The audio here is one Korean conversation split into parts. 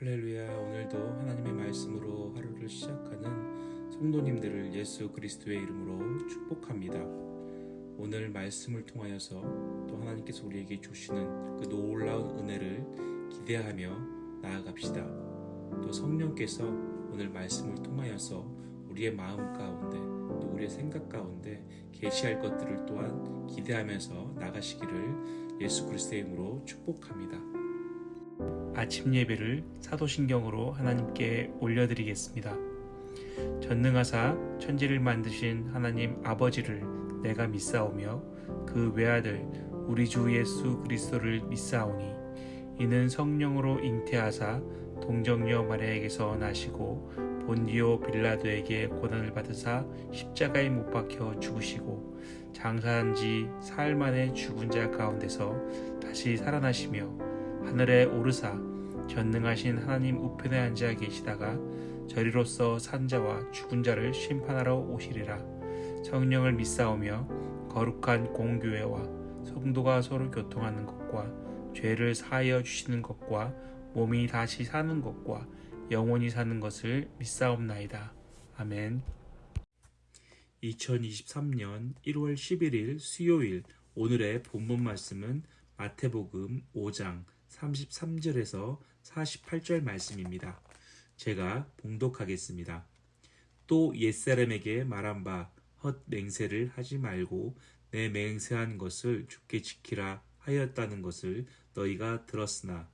할렐루야 오늘도 하나님의 말씀으로 하루를 시작하는 성도님들을 예수 그리스도의 이름으로 축복합니다. 오늘 말씀을 통하여서 또 하나님께서 우리에게 주시는 그 놀라운 은혜를 기대하며 나아갑시다. 또 성령께서 오늘 말씀을 통하여서 우리의 마음 가운데 또 우리의 생각 가운데 계시할 것들을 또한 기대하면서 나가시기를 예수 그리스도의 이름으로 축복합니다. 아침 예배를 사도신경으로 하나님께 올려드리겠습니다. 전능하사 천지를 만드신 하나님 아버지를 내가 믿사오며 그 외아들 우리 주 예수 그리스도를 믿사오니 이는 성령으로 잉태하사 동정녀 마리아에게서 나시고 본디오 빌라도에게 고난을 받으사 십자가에 못 박혀 죽으시고 장사한 지 사흘 만에 죽은 자 가운데서 다시 살아나시며 하늘에 오르사 전능하신 하나님 우편에 앉아 계시다가 저리로서 산자와 죽은 자를 심판하러 오시리라 성령을 믿사오며 거룩한 공교회와 성도가 서로 교통하는 것과 죄를 사하여 주시는 것과 몸이 다시 사는 것과 영원히 사는 것을 믿사옵나이다. 아멘. 2023년 1월 11일 수요일 오늘의 본문 말씀은 마태복음 5장 33절에서 48절 말씀입니다. 제가 봉독하겠습니다. 또 옛사람에게 말한 바 헛 맹세를 하지 말고 내 맹세한 것을 죽게 지키라 하였다는 것을 너희가 들었으나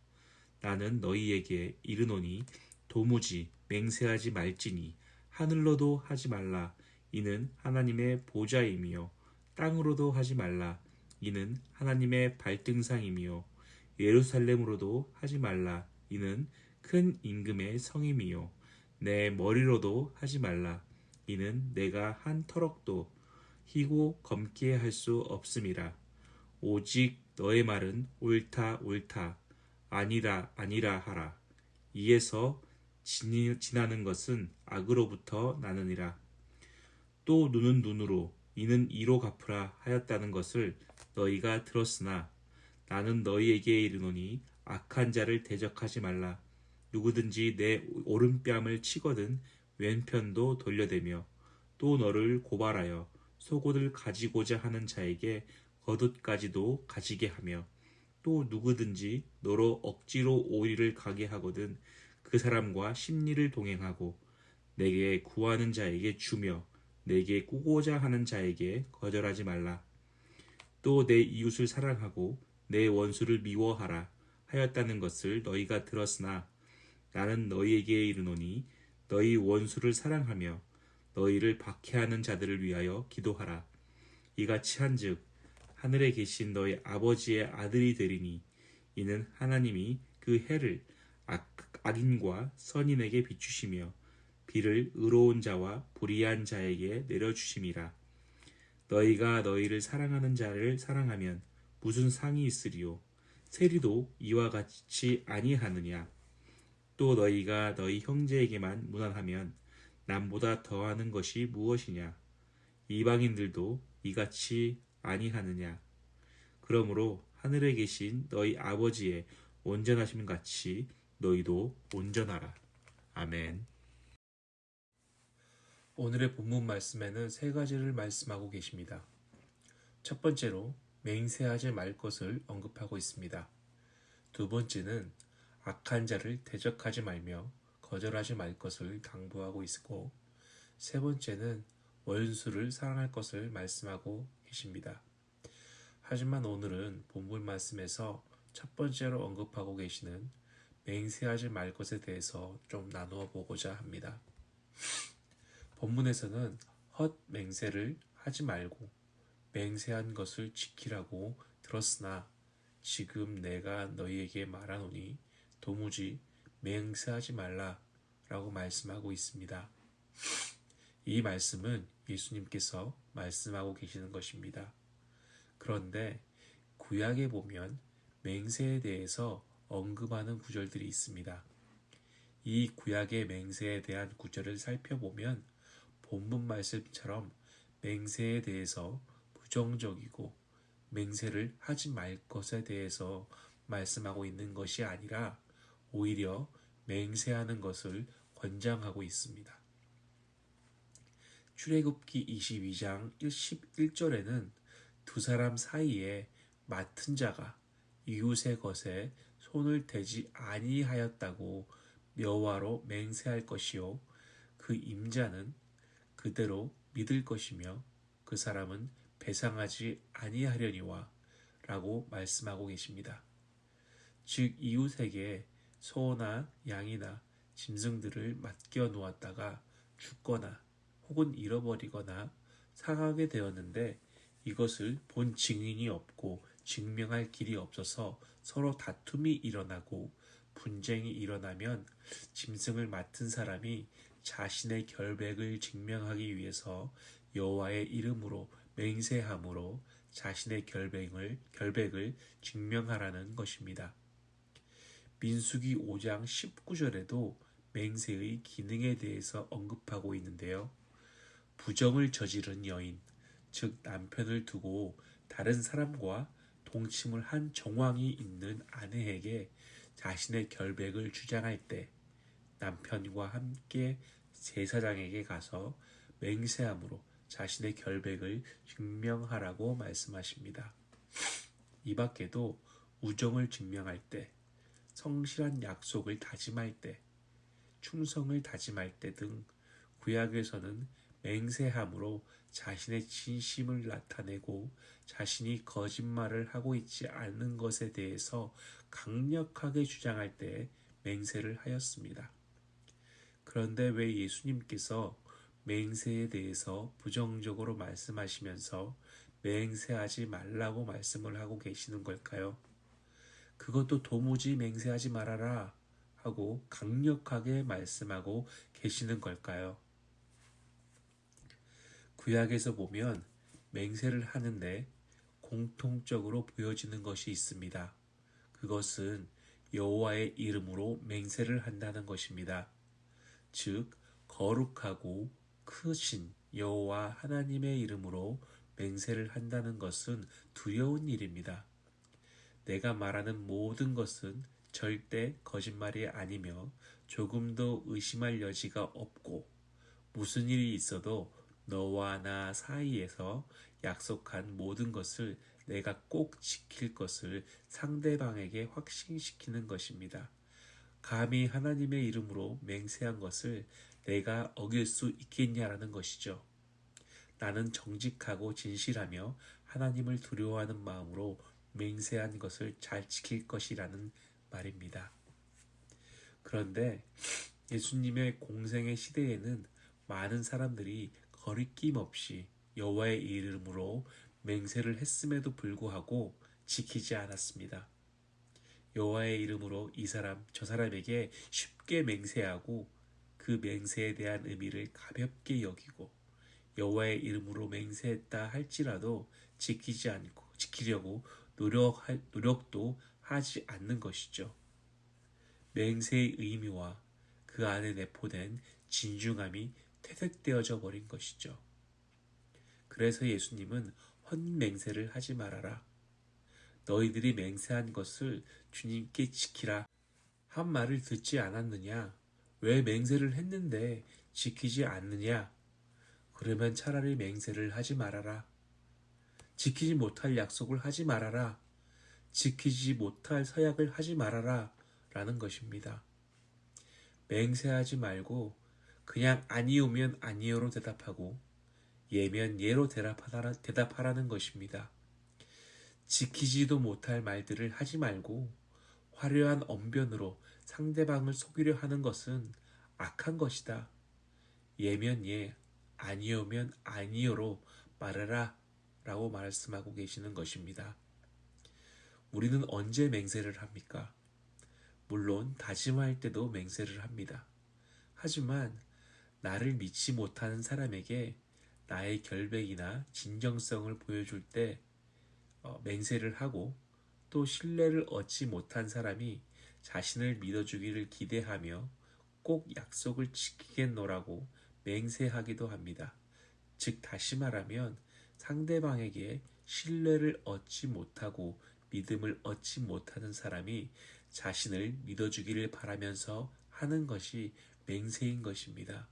나는 너희에게 이르노니 도무지 맹세하지 말지니 하늘로도 하지 말라 이는 하나님의 보좌이며 땅으로도 하지 말라 이는 하나님의 발등상이며 예루살렘으로도 하지 말라. 이는 큰 임금의 성임이요. 내 머리로도 하지 말라. 이는 내가 한 터럭도 희고 검게 할 수 없음이라. 오직 너의 말은 옳다 옳다 아니라 아니라 하라. 이에서 지나는 것은 악으로부터 나느니라. 또 눈은 눈으로 이는 이로 갚으라 하였다는 것을 너희가 들었으나 나는 너희에게 이르노니 악한 자를 대적하지 말라. 누구든지 내 오른뺨을 치거든 왼편도 돌려대며 또 너를 고발하여 속옷을 가지고자 하는 자에게 겉옷까지도 가지게 하며 또 누구든지 너로 억지로 오리를 가게 하거든 그 사람과 심리를 동행하고 내게 구하는 자에게 주며 내게 꾸고자 하는 자에게 거절하지 말라. 또 내 이웃을 사랑하고 내 원수를 미워하라 하였다는 것을 너희가 들었으나 나는 너희에게 이르노니 너희 원수를 사랑하며 너희를 박해하는 자들을 위하여 기도하라. 이같이 한즉 하늘에 계신 너희 아버지의 아들이 되리니 이는 하나님이 그 해를 악, 악인과 선인에게 비추시며 비를 의로운 자와 불의한 자에게 내려주심이라. 너희가 너희를 사랑하는 자를 사랑하면 무슨 상이 있으리요 세리도 이와 같이 아니하느냐? 또 너희가 너희 형제에게만 무난하면 남보다 더하는 것이 무엇이냐? 이방인들도 이같이 아니하느냐? 그러므로 하늘에 계신 너희 아버지의 온전하심 같이 너희도 온전하라. 아멘. 오늘의 본문 말씀에는 세 가지를 말씀하고 계십니다. 첫 번째로 맹세하지 말 것을 언급하고 있습니다. 두 번째는 악한 자를 대적하지 말며 거절하지 말 것을 당부하고 있고 세 번째는 원수를 사랑할 것을 말씀하고 계십니다. 하지만 오늘은 본문 말씀에서 첫 번째로 언급하고 계시는 맹세하지 말 것에 대해서 좀 나누어 보고자 합니다. 본문에서는 헛 맹세를 하지 말고 맹세한 것을 지키라고 들었으나 지금 내가 너희에게 말하노니 도무지 맹세하지 말라 라고 말씀하고 있습니다. 이 말씀은 예수님께서 말씀하고 계시는 것입니다. 그런데 구약에 보면 맹세에 대해서 언급하는 구절들이 있습니다. 이 구약의 맹세에 대한 구절을 살펴보면 본문 말씀처럼 맹세에 대해서 부정적이고 맹세를 하지 말 것에 대해서 말씀하고 있는 것이 아니라 오히려 맹세하는 것을 권장하고 있습니다. 출애굽기 22장 11절에는 두 사람 사이에 맡은 자가 이웃의 것에 손을 대지 아니하였다고 여호와로 맹세할 것이요 그 임자는 그대로 믿을 것이며 그 사람은 배상하지 아니하려니와 라고 말씀하고 계십니다. 즉 이웃에게 소나 양이나 짐승들을 맡겨 놓았다가 죽거나 혹은 잃어버리거나 상하게 되었는데 이것을 본 증인이 없고 증명할 길이 없어서 서로 다툼이 일어나고 분쟁이 일어나면 짐승을 맡은 사람이 자신의 결백을 증명하기 위해서 여호와의 이름으로 맹세함으로 자신의 결백을 결백을 증명하라는 것입니다. 민수기 5장 19절에도 맹세의 기능에 대해서 언급하고 있는데요. 부정을 저지른 여인, 즉 남편을 두고 다른 사람과 동침을 한 정황이 있는 아내에게 자신의 결백을 주장할 때 남편과 함께 제사장에게 가서 맹세함으로 자신의 결백을 증명하라고 말씀하십니다. 이 밖에도 우정을 증명할 때, 성실한 약속을 다짐할 때, 충성을 다짐할 때 등 구약에서는 맹세함으로 자신의 진심을 나타내고 자신이 거짓말을 하고 있지 않는 것에 대해서 강력하게 주장할 때 맹세를 하였습니다. 그런데 왜 예수님께서 맹세에 대해서 부정적으로 말씀하시면서 맹세하지 말라고 말씀을 하고 계시는 걸까요? 그것도 도무지 맹세하지 말아라 하고 강력하게 말씀하고 계시는 걸까요? 구약에서 보면 맹세를 하는데 공통적으로 보여지는 것이 있습니다. 그것은 여호와의 이름으로 맹세를 한다는 것입니다. 즉 거룩하고 크신 여호와 하나님의 이름으로 맹세를 한다는 것은 두려운 일입니다. 내가 말하는 모든 것은 절대 거짓말이 아니며 조금도 의심할 여지가 없고 무슨 일이 있어도 너와 나 사이에서 약속한 모든 것을 내가 꼭 지킬 것을 상대방에게 확신시키는 것입니다. 감히 하나님의 이름으로 맹세한 것을 내가 어길 수 있겠냐라는 것이죠. 나는 정직하고 진실하며 하나님을 두려워하는 마음으로 맹세한 것을 잘 지킬 것이라는 말입니다. 그런데 예수님의 공생의 시대에는 많은 사람들이 거리낌 없이 여호와의 이름으로 맹세를 했음에도 불구하고 지키지 않았습니다. 여호와의 이름으로 이 사람 저 사람에게 쉽게 맹세하고 그 맹세에 대한 의미를 가볍게 여기고 여호와의 이름으로 맹세했다 할지라도 지키지 않고 지키려고 노력할, 노력도 하지 않는 것이죠. 맹세의 의미와 그 안에 내포된 진중함이 퇴색되어져 버린 것이죠. 그래서 예수님은 헌맹세를 하지 말아라. 너희들이 맹세한 것을 주님께 지키라. 한 말을 듣지 않았느냐? 왜 맹세를 했는데 지키지 않느냐? 그러면 차라리 맹세를 하지 말아라. 지키지 못할 약속을 하지 말아라. 지키지 못할 서약을 하지 말아라. 라는 것입니다. 맹세하지 말고 그냥 아니오면 아니오로 대답하고 예면 예로 대답하라, 대답하라는 것입니다. 지키지도 못할 말들을 하지 말고 화려한 언변으로 상대방을 속이려 하는 것은 악한 것이다. 예면 예, 아니오면 아니오로 말해라 라고 말씀하고 계시는 것입니다. 우리는 언제 맹세를 합니까? 물론 다짐할 때도 맹세를 합니다. 하지만 나를 믿지 못하는 사람에게 나의 결백이나 진정성을 보여줄 때 어, 맹세를 하고 또 신뢰를 얻지 못한 사람이 자신을 믿어주기를 기대하며 꼭 약속을 지키겠노라고 맹세하기도 합니다. 즉 다시 말하면 상대방에게 신뢰를 얻지 못하고 믿음을 얻지 못하는 사람이 자신을 믿어주기를 바라면서 하는 것이 맹세인 것입니다.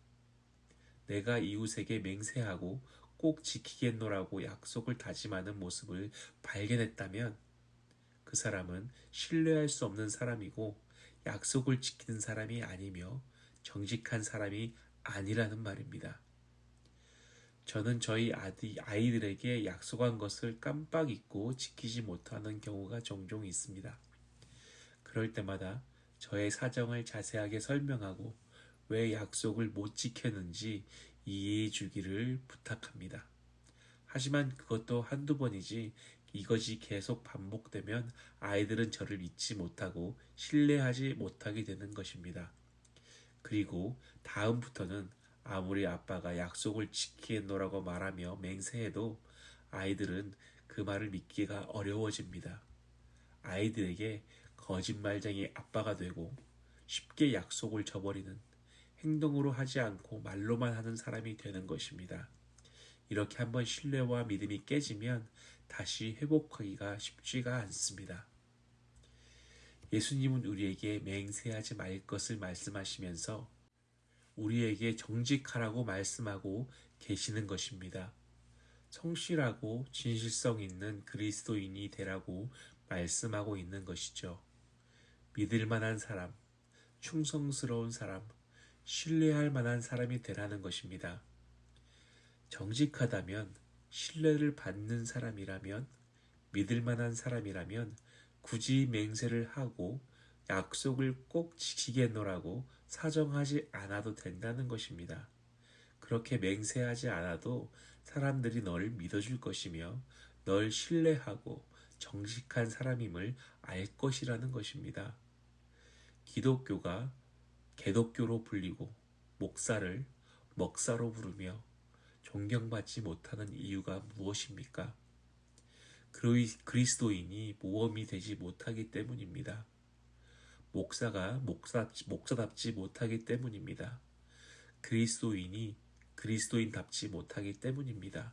내가 이웃에게 맹세하고 꼭 지키겠노라고 약속을 다짐하는 모습을 발견했다면 그 사람은 신뢰할 수 없는 사람이고 약속을 지키는 사람이 아니며 정직한 사람이 아니라는 말입니다. 저는 저희 아이들에게 약속한 것을 깜빡 잊고 지키지 못하는 경우가 종종 있습니다. 그럴 때마다 저의 사정을 자세하게 설명하고 왜 약속을 못 지켰는지 이해해 주기를 부탁합니다. 하지만 그것도 한두 번이지 이것이 계속 반복되면 아이들은 저를 잊지 못하고 신뢰하지 못하게 되는 것입니다. 그리고 다음부터는 아무리 아빠가 약속을 지키겠노라고 말하며 맹세해도 아이들은 그 말을 믿기가 어려워집니다. 아이들에게 거짓말쟁이 아빠가 되고 쉽게 약속을 저버리는 행동으로 하지 않고 말로만 하는 사람이 되는 것입니다. 이렇게 한번 신뢰와 믿음이 깨지면 다시 회복하기가 쉽지가 않습니다. 예수님은 우리에게 맹세하지 말 것을 말씀하시면서 우리에게 정직하라고 말씀하고 계시는 것입니다. 성실하고 진실성 있는 그리스도인이 되라고 말씀하고 있는 것이죠. 믿을 만한 사람, 충성스러운 사람, 신뢰할 만한 사람이 되라는 것입니다. 정직하다면, 신뢰를 받는 사람이라면, 믿을 만한 사람이라면 굳이 맹세를 하고 약속을 꼭 지키겠노라고 사정하지 않아도 된다는 것입니다. 그렇게 맹세하지 않아도 사람들이 너를 믿어줄 것이며 널 신뢰하고 정직한 사람임을 알 것이라는 것입니다. 기독교가 개독교로 불리고 목사를 먹사로 부르며 존경받지 못하는 이유가 무엇입니까? 그리스도인이 모험이 되지 못하기 때문입니다. 목사가 목사, 목사답지 못하기 때문입니다. 그리스도인이 그리스도인답지 못하기 때문입니다.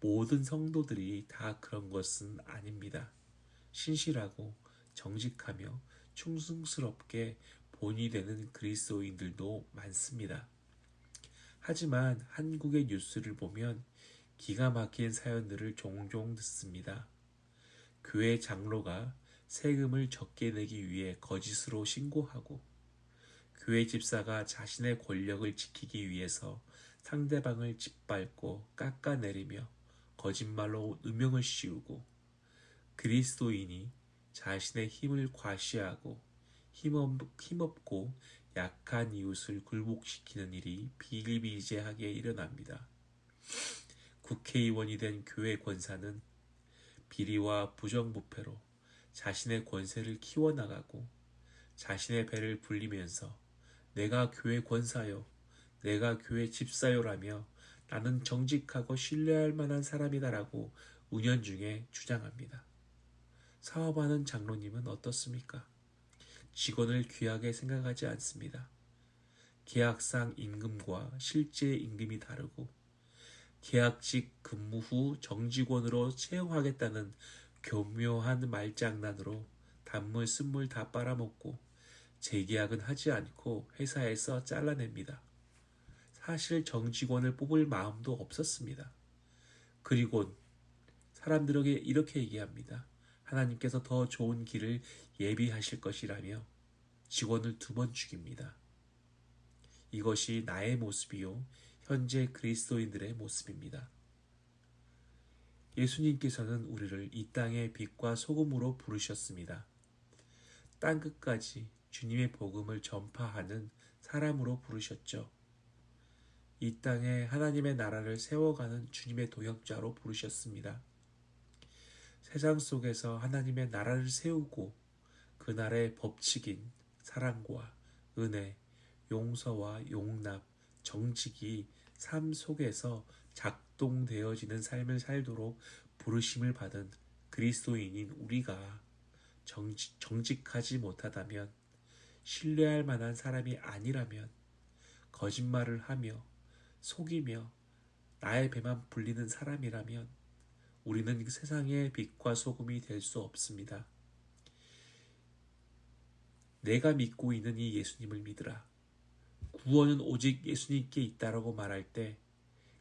모든 성도들이 다 그런 것은 아닙니다. 신실하고 정직하며 충성스럽게 본이 되는 그리스도인들도 많습니다. 하지만 한국의 뉴스를 보면 기가 막힌 사연들을 종종 듣습니다. 교회 장로가 세금을 적게 내기 위해 거짓으로 신고하고 교회 집사가 자신의 권력을 지키기 위해서 상대방을 짓밟고 깎아내리며 거짓말로 누명을 씌우고 그리스도인이 자신의 힘을 과시하고 힘없고 약한 이웃을 굴복시키는 일이 비일비재하게 일어납니다. 국회의원이 된 교회 권사는 비리와 부정부패로 자신의 권세를 키워나가고 자신의 배를 불리면서 내가 교회 권사요, 내가 교회 집사요라며 나는 정직하고 신뢰할 만한 사람이다라고 운연중에 주장합니다. 사업하는 장로님은 어떻습니까? 직원을 귀하게 생각하지 않습니다. 계약상 임금과 실제 임금이 다르고 계약직 근무 후 정직원으로 채용하겠다는 교묘한 말장난으로 단물 쓴물 다 빨아먹고 재계약은 하지 않고 회사에서 잘라냅니다. 사실 정직원을 뽑을 마음도 없었습니다. 그리고 사람들에게 이렇게 얘기합니다. 하나님께서 더 좋은 길을 예비하실 것이라며 직원을 두 번 죽입니다. 이것이 나의 모습이요. 현재 그리스도인들의 모습입니다. 예수님께서는 우리를 이 땅의 빛과 소금으로 부르셨습니다. 땅 끝까지 주님의 복음을 전파하는 사람으로 부르셨죠. 이 땅에 하나님의 나라를 세워가는 주님의 도역자로 부르셨습니다. 세상 속에서 하나님의 나라를 세우고 그 나라의 법칙인 사랑과 은혜, 용서와 용납, 정직이 삶 속에서 작동되어지는 삶을 살도록 부르심을 받은 그리스도인인 우리가 정직, 정직하지 못하다면 신뢰할 만한 사람이 아니라면 거짓말을 하며 속이며 나의 배만 불리는 사람이라면 우리는 세상의 빛과 소금이 될 수 없습니다. 내가 믿고 있는 이 예수님을 믿으라. 구원은 오직 예수님께 있다라고 말할 때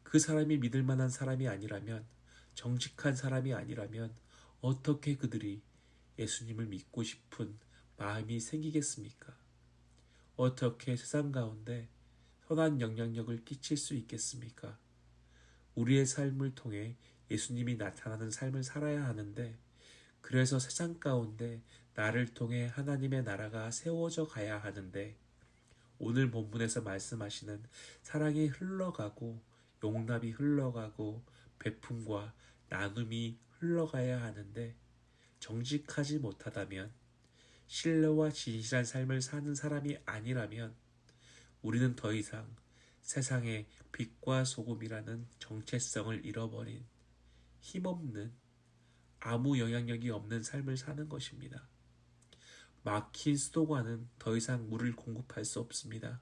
그 사람이 믿을 만한 사람이 아니라면 정직한 사람이 아니라면 어떻게 그들이 예수님을 믿고 싶은 마음이 생기겠습니까? 어떻게 세상 가운데 선한 영향력을 끼칠 수 있겠습니까? 우리의 삶을 통해 예수님이 나타나는 삶을 살아야 하는데 그래서 세상 가운데 나를 통해 하나님의 나라가 세워져 가야 하는데 오늘 본문에서 말씀하시는 사랑이 흘러가고 용납이 흘러가고 베품과 나눔이 흘러가야 하는데 정직하지 못하다면 신뢰와 진실한 삶을 사는 사람이 아니라면 우리는 더 이상 세상의 빛과 소금이라는 정체성을 잃어버린 힘없는 아무 영향력이 없는 삶을 사는 것입니다. 막힌 수도관은 더 이상 물을 공급할 수 없습니다.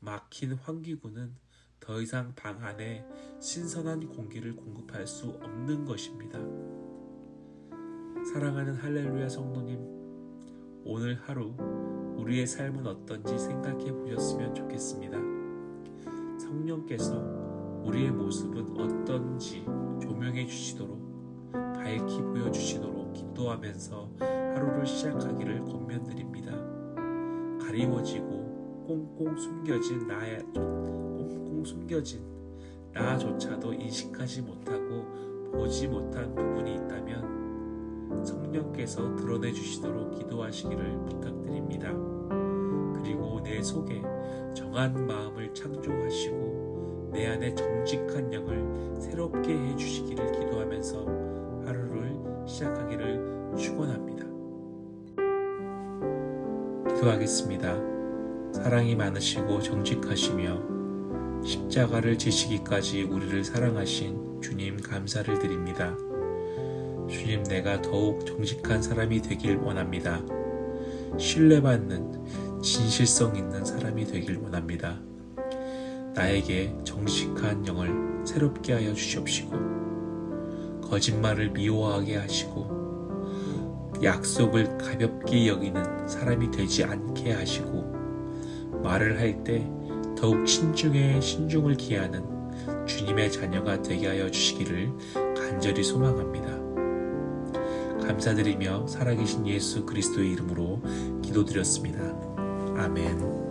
막힌 환기구는 더 이상 방 안에 신선한 공기를 공급할 수 없는 것입니다. 사랑하는 할렐루야 성도님, 오늘 하루 우리의 삶은 어떤지 생각해 보셨으면 좋겠습니다. 성령께서 우리의 모습은 어떤지 조명해 주시도록 밝히 보여주시도록 기도하면서 하루를 시작하기를 권면드립니다. 가리워지고 꽁꽁 숨겨진 나의 꽁꽁 숨겨진 나조차도 인식하지 못하고 보지 못한 부분이 있다면 성령께서 드러내 주시도록 기도하시기를 부탁드립니다. 그리고 내 속에 정한 마음을 창조하시고 내 안에 정직한 영을 새롭게 해 주시기를 기도하면서 하루를 시작하기를 축원합니다. 기도하겠습니다. 사랑이 많으시고 정직하시며 십자가를 지시기까지 우리를 사랑하신 주님 감사를 드립니다. 주님 내가 더욱 정직한 사람이 되길 원합니다. 신뢰받는 진실성 있는 사람이 되길 원합니다. 나에게 정직한 영을 새롭게 하여 주시옵시고 거짓말을 미워하게 하시고 약속을 가볍게 여기는 사람이 되지 않게 하시고 말을 할 때 더욱 신중에 신중을 기하는 주님의 자녀가 되게 하여 주시기를 간절히 소망합니다. 감사드리며 살아계신 예수 그리스도의 이름으로 기도드렸습니다. 아멘.